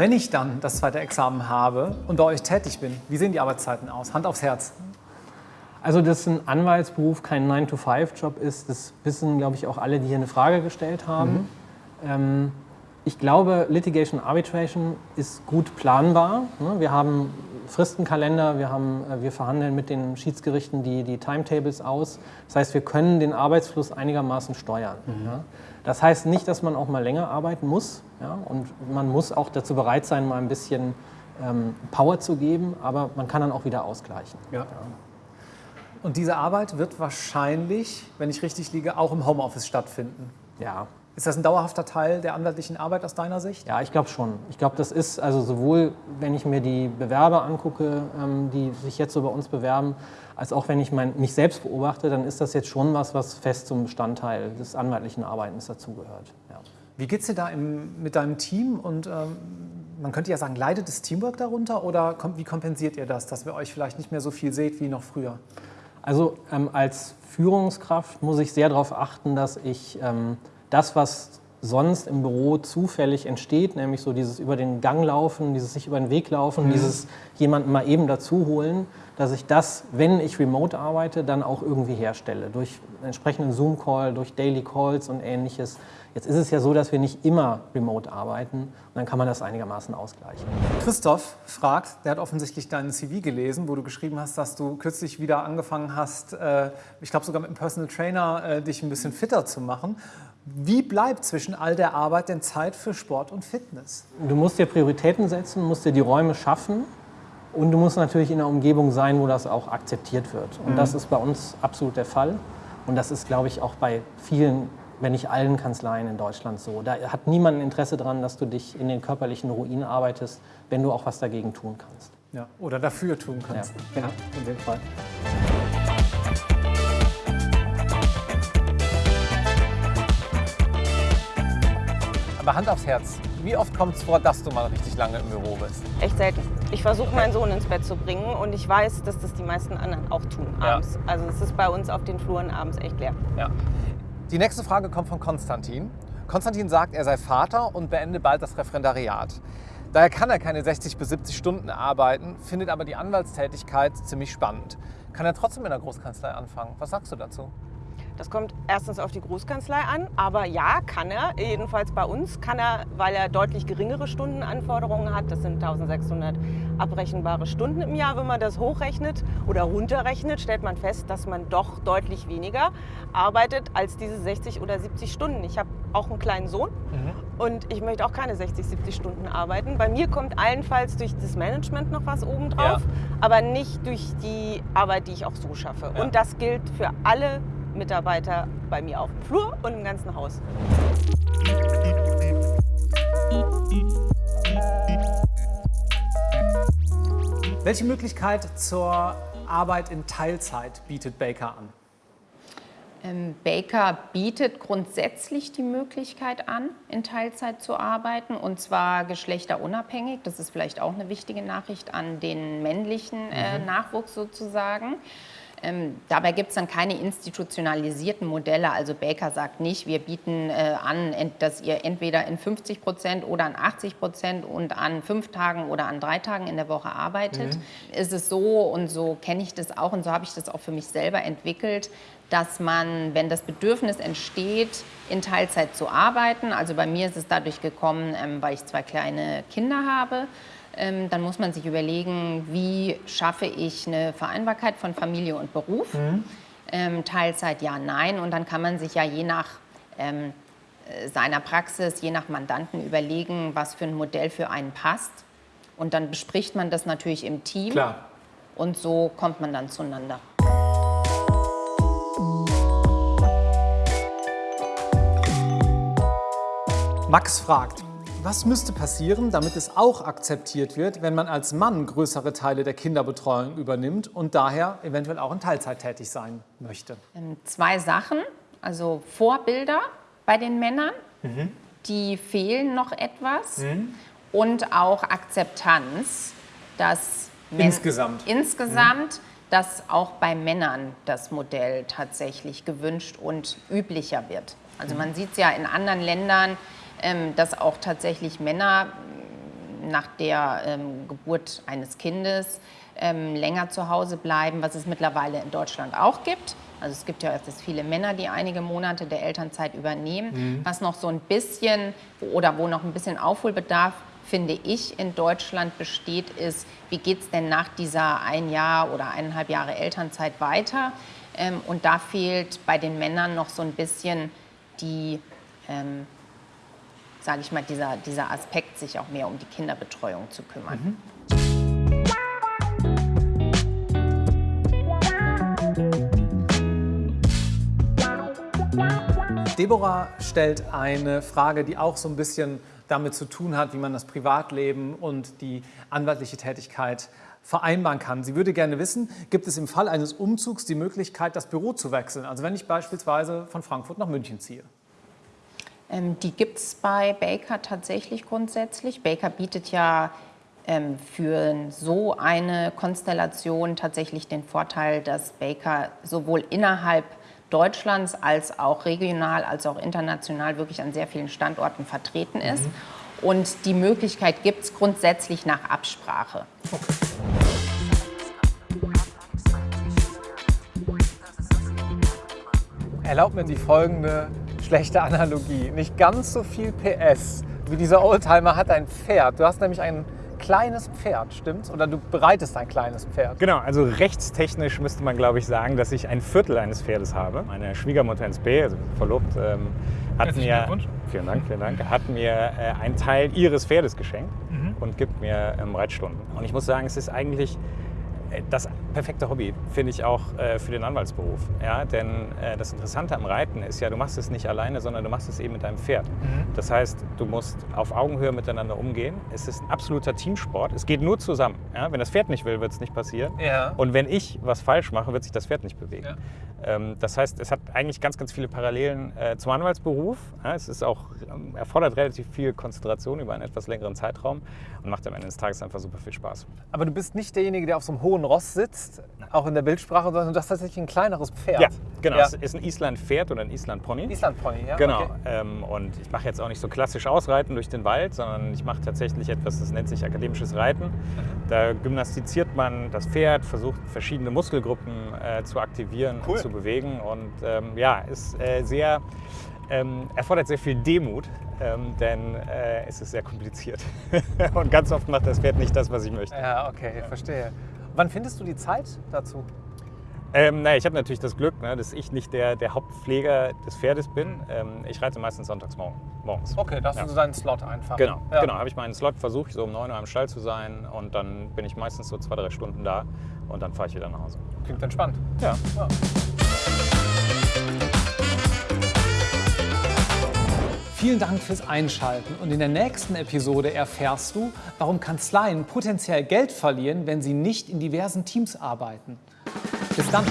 Wenn ich dann das zweite Examen habe und bei euch tätig bin, wie sehen die Arbeitszeiten aus? Hand aufs Herz. Also, dass ein Anwaltsberuf kein 9-to-5-Job ist, das wissen, glaube ich, auch alle, die hier eine Frage gestellt haben. Mhm. Ähm, ich glaube, Litigation Arbitration ist gut planbar. Ne? Wir haben Fristenkalender, wir, haben, äh, wir verhandeln mit den Schiedsgerichten die, die Timetables aus. Das heißt, wir können den Arbeitsfluss einigermaßen steuern. Mhm. Ja? Das heißt nicht, dass man auch mal länger arbeiten muss. Ja? Und man muss auch dazu bereit sein, mal ein bisschen ähm, Power zu geben, aber man kann dann auch wieder ausgleichen. Ja. ja. Und diese Arbeit wird wahrscheinlich, wenn ich richtig liege, auch im Homeoffice stattfinden. Ja. Ist das ein dauerhafter Teil der anwaltlichen Arbeit aus deiner Sicht? Ja, ich glaube schon. Ich glaube, das ist also sowohl, wenn ich mir die Bewerber angucke, ähm, die sich jetzt so bei uns bewerben, als auch wenn ich mein, mich selbst beobachte, dann ist das jetzt schon was, was fest zum Bestandteil des anwaltlichen Arbeitens dazugehört. Ja. Wie geht es dir da im, mit deinem Team? Und ähm, man könnte ja sagen, leidet das Teamwork darunter oder wie kompensiert ihr das, dass wir euch vielleicht nicht mehr so viel seht wie noch früher? Also ähm, als Führungskraft muss ich sehr darauf achten, dass ich ähm, das, was sonst im Büro zufällig entsteht, nämlich so dieses über den Gang laufen, dieses sich über den Weg laufen, mhm. dieses jemanden mal eben dazu holen, dass ich das, wenn ich remote arbeite, dann auch irgendwie herstelle. Durch entsprechenden Zoom-Call, durch Daily Calls und ähnliches. Jetzt ist es ja so, dass wir nicht immer remote arbeiten und dann kann man das einigermaßen ausgleichen. Christoph fragt, der hat offensichtlich deinen CV gelesen, wo du geschrieben hast, dass du kürzlich wieder angefangen hast, äh, ich glaube sogar mit einem Personal Trainer, äh, dich ein bisschen fitter zu machen. Wie bleibt zwischen all der Arbeit denn Zeit für Sport und Fitness? Du musst dir Prioritäten setzen, musst dir die Räume schaffen und du musst natürlich in einer Umgebung sein, wo das auch akzeptiert wird. Und mhm. das ist bei uns absolut der Fall. Und das ist, glaube ich, auch bei vielen wenn nicht allen Kanzleien in Deutschland so. Da hat niemand ein Interesse daran, dass du dich in den körperlichen Ruinen arbeitest, wenn du auch was dagegen tun kannst. Ja, oder dafür tun kannst. Ja, ja in dem Fall. Aber Hand aufs Herz, wie oft kommt es vor, dass du mal richtig lange im Büro bist? Echt selten. Ich versuche meinen Sohn ins Bett zu bringen und ich weiß, dass das die meisten anderen auch tun abends. Ja. Also es ist bei uns auf den Fluren abends echt leer. Ja. Die nächste Frage kommt von Konstantin. Konstantin sagt, er sei Vater und beende bald das Referendariat. Daher kann er keine 60 bis 70 Stunden arbeiten, findet aber die Anwaltstätigkeit ziemlich spannend. Kann er trotzdem in der Großkanzlei anfangen? Was sagst du dazu? Das kommt erstens auf die Großkanzlei an, aber ja, kann er. Jedenfalls bei uns kann er, weil er deutlich geringere Stundenanforderungen hat. Das sind 1600 abrechenbare Stunden im Jahr. Wenn man das hochrechnet oder runterrechnet, stellt man fest, dass man doch deutlich weniger arbeitet als diese 60 oder 70 Stunden. Ich habe auch einen kleinen Sohn mhm. und ich möchte auch keine 60, 70 Stunden arbeiten. Bei mir kommt allenfalls durch das Management noch was obendrauf, ja. aber nicht durch die Arbeit, die ich auch so schaffe. Ja. Und das gilt für alle Mitarbeiter bei mir auf dem Flur und im ganzen Haus. Welche Möglichkeit zur Arbeit in Teilzeit bietet Baker an? Ähm, Baker bietet grundsätzlich die Möglichkeit an, in Teilzeit zu arbeiten und zwar geschlechterunabhängig. Das ist vielleicht auch eine wichtige Nachricht an den männlichen äh, mhm. Nachwuchs sozusagen. Ähm, dabei gibt es dann keine institutionalisierten Modelle. Also Baker sagt nicht, wir bieten äh, an, dass ihr entweder in 50 Prozent oder an 80 Prozent und an fünf Tagen oder an drei Tagen in der Woche arbeitet. Mhm. Ist es so und so kenne ich das auch und so habe ich das auch für mich selber entwickelt, dass man, wenn das Bedürfnis entsteht, in Teilzeit zu arbeiten, also bei mir ist es dadurch gekommen, ähm, weil ich zwei kleine Kinder habe, dann muss man sich überlegen, wie schaffe ich eine Vereinbarkeit von Familie und Beruf. Mhm. Ähm, Teilzeit ja, nein. Und dann kann man sich ja je nach ähm, äh, seiner Praxis, je nach Mandanten überlegen, was für ein Modell für einen passt. Und dann bespricht man das natürlich im Team. Klar. Und so kommt man dann zueinander. Max fragt, was müsste passieren, damit es auch akzeptiert wird, wenn man als Mann größere Teile der Kinderbetreuung übernimmt und daher eventuell auch in Teilzeit tätig sein möchte? Ähm, zwei Sachen. Also Vorbilder bei den Männern, mhm. die fehlen noch etwas. Mhm. Und auch Akzeptanz, dass insgesamt, insgesamt mhm. dass auch bei Männern das Modell tatsächlich gewünscht und üblicher wird. Also man sieht es ja in anderen Ländern, dass auch tatsächlich Männer nach der ähm, Geburt eines Kindes ähm, länger zu Hause bleiben, was es mittlerweile in Deutschland auch gibt. Also es gibt ja erst viele Männer, die einige Monate der Elternzeit übernehmen. Mhm. Was noch so ein bisschen oder wo noch ein bisschen Aufholbedarf finde ich, in Deutschland besteht, ist, wie geht es denn nach dieser ein Jahr oder eineinhalb Jahre Elternzeit weiter? Ähm, und da fehlt bei den Männern noch so ein bisschen die, ähm, sage ich mal, dieser, dieser Aspekt, sich auch mehr um die Kinderbetreuung zu kümmern. Mhm. Deborah stellt eine Frage, die auch so ein bisschen damit zu tun hat, wie man das Privatleben und die anwaltliche Tätigkeit vereinbaren kann. Sie würde gerne wissen, gibt es im Fall eines Umzugs die Möglichkeit, das Büro zu wechseln? Also wenn ich beispielsweise von Frankfurt nach München ziehe. Ähm, die gibt es bei Baker tatsächlich grundsätzlich. Baker bietet ja ähm, für so eine Konstellation tatsächlich den Vorteil, dass Baker sowohl innerhalb Deutschlands als auch regional, als auch international wirklich an sehr vielen Standorten vertreten ist. Mhm. Und die Möglichkeit gibt es grundsätzlich nach Absprache. Okay. Erlaubt mir die folgende schlechte Analogie. Nicht ganz so viel PS wie dieser Oldtimer hat ein Pferd. Du hast nämlich ein kleines Pferd, stimmt's? Oder du bereitest ein kleines Pferd? Genau, also rechtstechnisch müsste man, glaube ich, sagen, dass ich ein Viertel eines Pferdes habe. Meine Schwiegermutter ins B, also verlobt, ähm, hat mir, vielen Dank, vielen Dank, hat mir äh, einen Teil ihres Pferdes geschenkt mhm. und gibt mir ähm, Reitstunden. Und ich muss sagen, es ist eigentlich das perfekte Hobby finde ich auch äh, für den Anwaltsberuf. Ja? Denn äh, das Interessante am Reiten ist ja, du machst es nicht alleine, sondern du machst es eben mit deinem Pferd. Mhm. Das heißt, du musst auf Augenhöhe miteinander umgehen. Es ist ein absoluter Teamsport. Es geht nur zusammen. Ja? Wenn das Pferd nicht will, wird es nicht passieren. Ja. Und wenn ich was falsch mache, wird sich das Pferd nicht bewegen. Ähm, das heißt, es hat eigentlich ganz, ganz viele Parallelen äh, zum Anwaltsberuf. Es ist auch, ähm, erfordert relativ viel Konzentration über einen etwas längeren Zeitraum und macht am Ende des Tages einfach super viel Spaß. Aber du bist nicht derjenige, der auf so einem hohen Ross sitzt, auch in der Bildsprache, sondern du hast tatsächlich ein kleineres Pferd. Ja, genau. Ja. Es ist ein Island-Pferd oder ein Island-Pony. Island-Pony, ja. Genau. Okay. Ähm, und ich mache jetzt auch nicht so klassisch Ausreiten durch den Wald, sondern ich mache tatsächlich etwas, das nennt sich akademisches Reiten. Mhm. Da gymnastiziert man das Pferd, versucht verschiedene Muskelgruppen äh, zu aktivieren cool. und zu bewegen. Und ähm, ja, ist äh, sehr ähm, erfordert sehr viel Demut, ähm, denn äh, es ist sehr kompliziert. und ganz oft macht das Pferd nicht das, was ich möchte. Ja, okay, ja. verstehe. Wann findest du die Zeit dazu? Ähm, naja, ich habe natürlich das Glück, ne, dass ich nicht der, der Hauptpfleger des Pferdes bin. Ähm, ich reite meistens sonntags morgens. Okay, da hast ja. du deinen Slot einfach. Genau, ja. genau habe ich meinen Slot, versuche ich so um 9 Uhr im Stall zu sein und dann bin ich meistens so zwei, drei Stunden da und dann fahre ich wieder nach Hause. Klingt entspannt. ja. ja. Vielen Dank fürs Einschalten und in der nächsten Episode erfährst du, warum Kanzleien potenziell Geld verlieren, wenn sie nicht in diversen Teams arbeiten. Bis dann!